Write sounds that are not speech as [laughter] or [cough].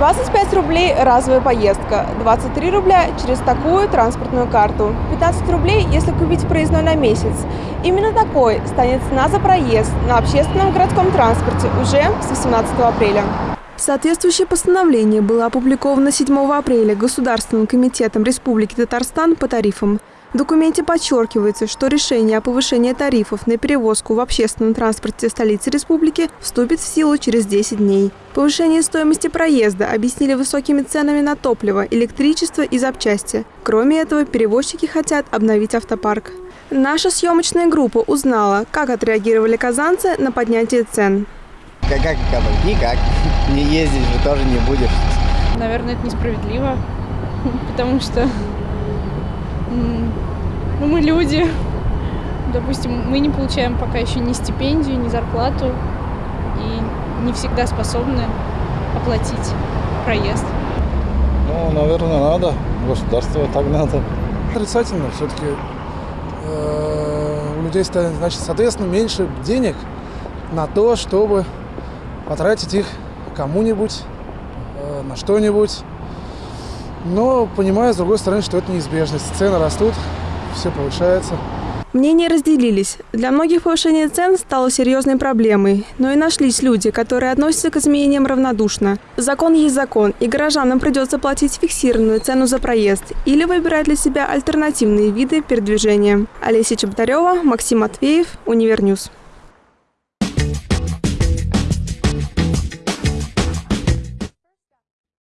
25 рублей – разовая поездка, 23 рубля – через такую транспортную карту, 15 рублей, если купить проездной на месяц. Именно такой станет цена за проезд на общественном городском транспорте уже с 18 апреля. Соответствующее постановление было опубликовано 7 апреля Государственным комитетом Республики Татарстан по тарифам. В документе подчеркивается, что решение о повышении тарифов на перевозку в общественном транспорте столицы республики вступит в силу через 10 дней. Повышение стоимости проезда объяснили высокими ценами на топливо, электричество и запчасти. Кроме этого, перевозчики хотят обновить автопарк. Наша съемочная группа узнала, как отреагировали казанцы на поднятие цен. Как, как, как Никак. Не ездить же тоже не будешь. Наверное, это несправедливо, [laughs] потому что ну, мы люди. Допустим, мы не получаем пока еще ни стипендию, ни зарплату и не всегда способны оплатить проезд. Ну, наверное, надо. Государство так надо. Отрицательно все-таки. Э, у людей станет, значит, соответственно, меньше денег на то, чтобы потратить их кому-нибудь, э, на что-нибудь. Но понимаю, с другой стороны, что это неизбежность. Цены растут, все повышается. Мнения разделились. Для многих повышение цен стало серьезной проблемой, но и нашлись люди, которые относятся к изменениям равнодушно. Закон есть закон, и горожанам придется платить фиксированную цену за проезд или выбирать для себя альтернативные виды передвижения. Олеся Чеботарева, Максим Матвеев, Univer News.